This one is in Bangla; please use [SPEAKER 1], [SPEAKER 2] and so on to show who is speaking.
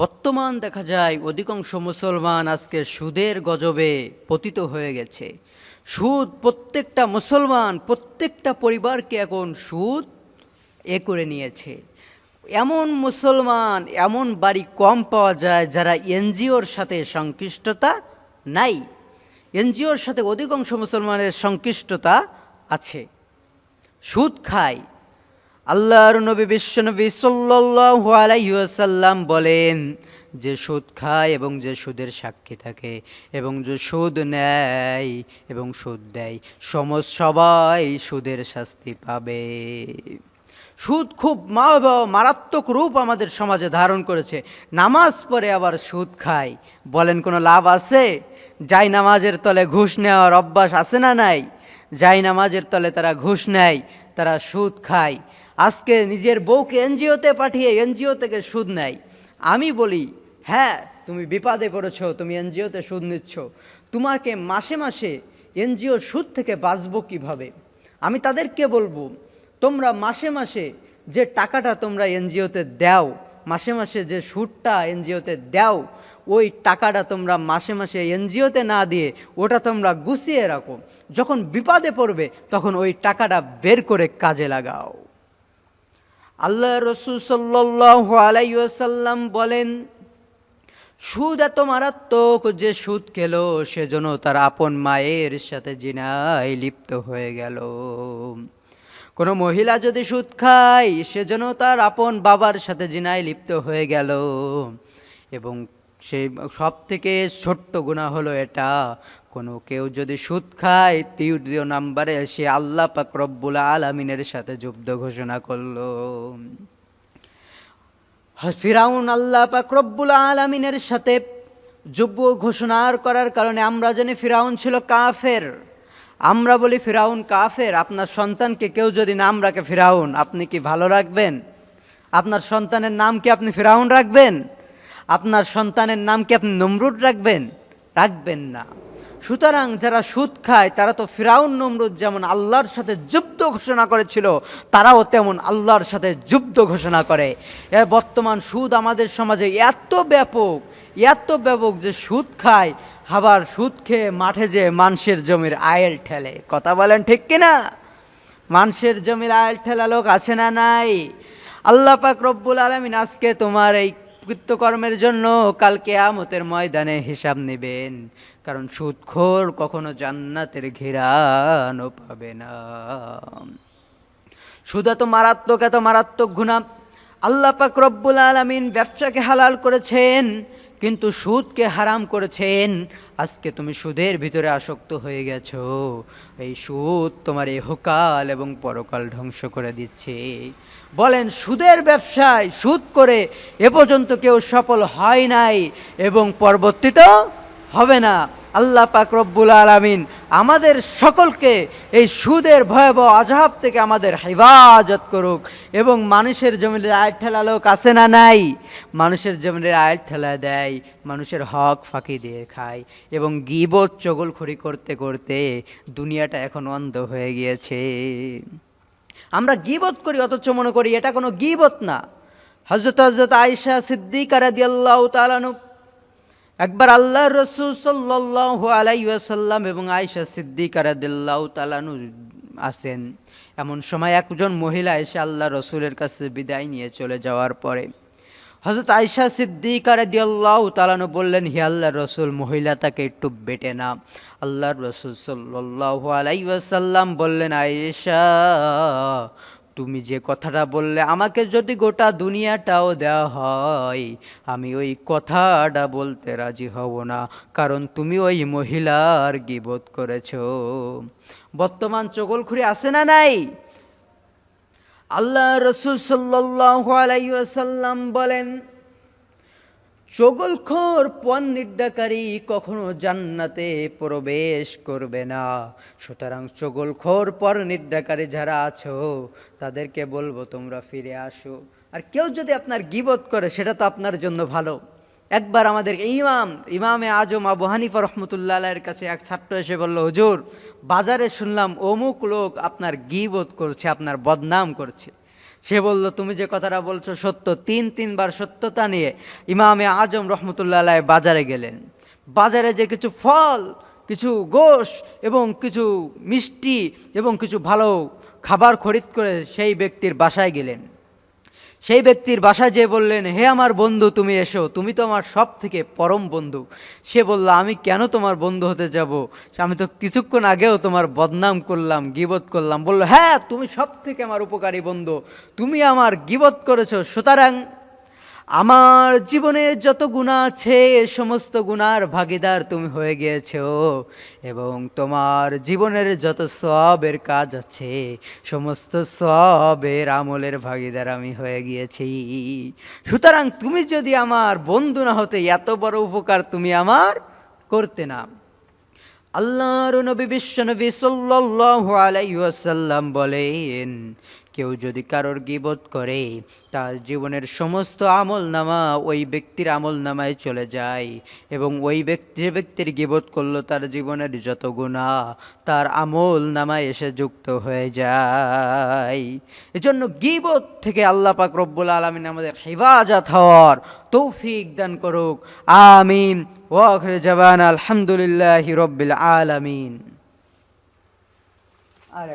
[SPEAKER 1] বর্তমান দেখা যায় অধিকাংশ মুসলমান আজকে সুদের গজবে পতিত হয়ে গেছে। সুদ প্রত্যেকটা মুসলমান, প্রত্যেকটা পরিবারকে এখন সুদ এ করে নিয়েছে। এমন মুসলমান, এমন বাড়ি কম পাওয়া যায় যারা এনজিওর সাথে সংশ্লিষ্টতা নাই। এনজিওর সাথে অধিকাংশ মুসলমানের সংশ্লিষ্টতা আছে। সুদ খায়। আল্লাহর নবী বিশ্বনবী ওয়াসাল্লাম বলেন, যে সুদ খায় এবং যে সুদের সাক্ষী থাকে, এবং যে সুদ নেয় এবং সুদ দেয়, সমস্ত সবাই সুদের শাস্তি পাবে। সুদ খুব মারাত্মক রূপ আমাদের সমাজে ধারণ করেছে। নামাজ পড়ে আবার সুদ খায়। বলেন, কোনো লাভ আছে? যাই নামাজের তলে ঘুষ নেওয়ার অভ্যাস আছে না নাই? যাই নামাজের তলে তারা ঘুষ নেয়, তারা সুদ খায়। আজকে নিজের বউকে এনজিওতে পাঠিয়ে এনজিও থেকে সুদ নেয়। আমি বলি হ্যাঁ তুমি বিপাদে পড়েছো, তুমি এনজিওতে সুদ নিচ্ছ। তোমাকে মাসে মাসে এনজিও সুদ থেকে বাঁচবো কীভাবে? আমি তাদেরকে বলব, তোমরা মাসে মাসে যে টাকাটা তোমরা এনজিওতে দাও, মাসে মাসে যে সুদটা এনজিওতে দাও, ওই টাকাটা তোমরা মাসে মাসে এনজিওতে না দিয়ে ওটা তোমরা গুছিয়ে রাখো। যখন বিপদে পড়বে, তখন ওই টাকাটা বের করে কাজে লাগাও। আল্লাহ রসুল সাল্লাহ বলেন, সুদ এত মারাত্মক যে সুদ খেল, সেজন্য তার আপন মায়ের সাথে জিনায় লিপ্ত হয়ে গেল। কোনো মহিলা যদি সুদ খায়, সেজন্য তার আপন বাবার সাথে জিনায় লিপ্ত হয়ে গেল। এবং সেই সব থেকে ছোট্ট গুণা হলো এটা। কোনো কেউ যদি সুদ খায়, তৃতীয় নাম্বারে সে আল্লাহ পাক রব্বুল আলমিনের সাথে যুদ্ধ ঘোষণা করল। ফিরাউন আল্লাহ পাক রব্বুল আলমিনের সাথে যুব্য ঘোষণার করার কারণে আমরা জানি ফিরাউন ছিল কাফের। আমরা বলি ফিরাউন কাফের, আপনার সন্তানকে কেউ যদি নাম রাখে ফিরাউন, আপনি কি ভালো রাখবেন? আপনার সন্তানের নাম কি আপনি ফিরাউন রাখবেন? আপনার সন্তানের নাম কি আপনি নমরুদ রাখবেন? রাখবেন না। সুতরাং যারা সুদ খায়, তারা তো ফিরাউন, নমরুদ যেমন আল্লাহর সাথে যুদ্ধ ঘোষণা করেছিল, তারাও তেমন আল্লাহর সাথে যুদ্ধ ঘোষণা করে। বর্তমান সুদ আমাদের সমাজে এত ব্যাপক এত ব্যাপক যে সুদ খায়, আবার সুদ খেয়ে মাঠে যে মানুষের জমির আয়েল ঠেলে। কথা বলেন ঠিক কিনা? মানুষের জমির আয়েল ঠেলা লোক আছে না নাই? আল্লাহ পাক রব্বুল আলমিন আজকে তোমার এই কৃত্যকর্মের জন্য কালকে আমতের ময়দানে হিসাব নেবেন। কারণ সুদখোর কখনো জান্নাতের ঘেরানো পাবে না। সুদা তো মারাত্মক, এত মারাত্মক গুণা আল্লাহ পাক রব্বুল আলমিন ব্যবসাকে হালাল করেছেন। কিন্তু সুদকে হারাম করেছেন। আজকে তুমি সুদের ভিতরে আসক্ত হয়ে গেছ। এই সুদ তোমার এই হোকাল এবং পরকাল ধ্বংস করে দিচ্ছে। বলেন, সুদের ব্যবসায় সুদ করে এ পর্যন্ত কেউ সফল হয় নাই এবং পরবর্তীতেও হবে না। আল্লাহ পাক রব্বুল আলমিন আমাদের সকলকে এই সুদের ভয়াবহ আজহাব থেকে আমাদের হেফাজত করুক। এবং মানুষের জমিনের আয় ঠেলা লোক আছে না নাই? মানুষের জমিনের আয় ঠেলা দেয়, মানুষের হক ফাঁকি দিয়ে খায় এবং গিবত, চগলখড়ি করতে করতে দুনিয়াটা এখন অন্ধ হয়ে গিয়েছে। আমরা গিবত করি, অথচ মনে করি এটা কোনো গিবত না। হজরত হজরত আয়সা সিদ্দিক রাদিয়াল্লাহু তাআলানু একবার আল্লাহ রসুল সাল্লাহ আলাইসাল্লাম এবং আয়সা সিদ্দিক রাদিয়াল্লাহু তাআলানু আসেন। এমন সময় একজন মহিলা এসে আল্লাহ রসুলের কাছে বিদায় নিয়ে চলে যাওয়ার পরে হজরত আয়সা সিদ্দিক রাদিয়াল্লাহু তাআলানু বললেন, হে আল্লাহ রসুল মহিলাটাকে একটু বেটে না আল্লাহ রসুল সাল্লাহ আলাইসাল্লাম বললেন, আয়েশা তুমি যে কথাটা বললে, আমাকে যদি গোটা দুনিয়াটাও দেওয়া হয়, আমি ওই কথাটা বলতে রাজি হব না, কারণ তুমি ওই মহিলার গিবোধ করেছ। বর্তমান চগলখুরি আছে না নাই? আল্লাহ রসুল আলাইসাল্লাম বলেন চগলখোর পণ নির্দাকারী কখনো জান্নাতে প্রবেশ করবে না। সুতরাং চগলখোর পর নির্দাকারী যারা আছো, তাদেরকে বলব তোমরা ফিরে আসো। আর কেউ যদি আপনার গিবত করে, সেটা তো আপনার জন্য ভালো। একবার আমাদের ইমাম, ইমামে আজম আবু হানিফা রহমতুল্লাহ এর কাছে এক ছাত্র এসে বলল, হুজুর, বাজারে শুনলাম অমুক লোক আপনার গিবত করছে, আপনার বদনাম করছে। সে বলল, তুমি যে কথাটা বলছো সত্য। তিন তিনবার সত্যতা নিয়ে ইমামে আজম রহমতুল্লাহ বাজারে গেলেন। বাজারে যে কিছু ফল, কিছু গোশ এবং কিছু মিষ্টি এবং কিছু ভালো খাবার খরিদ করে সেই ব্যক্তির বাসায় গেলেন। সেই ব্যক্তির বাসায় যে বললেন, হে আমার বন্ধু, তুমি এসো। তুমি তো আমার সব থেকে পরম বন্ধু। সে বলল, আমি কেন তোমার বন্ধু হতে যাব? আমি তো কিছুক্ষণ আগেও তোমার বদনাম করলাম, গিবত করলাম। বলল হ্যাঁ তুমি সব থেকে আমার উপকারী বন্ধু। তুমি আমার গিবত করেছ, সুতরাং আমার জীবনে যত গুণা আছে সমস্ত গুণার ভাগিদার তুমি হয়ে গিয়েছো। এবং তোমার জীবনের যত সবের কাজ আছে, সমস্ত সবের আমলের ভাগিদার আমি হয়ে গিয়েছি। সুতরাং তুমি যদি আমার বন্ধু না হতে, এত বড় উপকার তুমি আমার করতে না। আল্লাহর নবী বিশ্বনবী সাল্লাল্লাহু আলাইহি ওয়াসাল্লাম বলেন কেউ যদি কারোর গিবত করে, তার জীবনের সমস্ত আমল নামা ওই ব্যক্তির আমল নামায় চলে যায় এবং ওই ব্যক্তি, যে ব্যক্তির গিবত করল তার জীবনের যত গুণা তার আমল নামায় এসে যুক্ত হয়ে যায়। এজন্য গিবত থেকে আল্লাহ পাক রব্বুল আলমিন আমাদের হেফাজত হওয়ার তৌফিক দান করুক। আমিন। ওয়াখরে জবান আলহামদুলিল্লাহ রব্বিল আলামিন। আর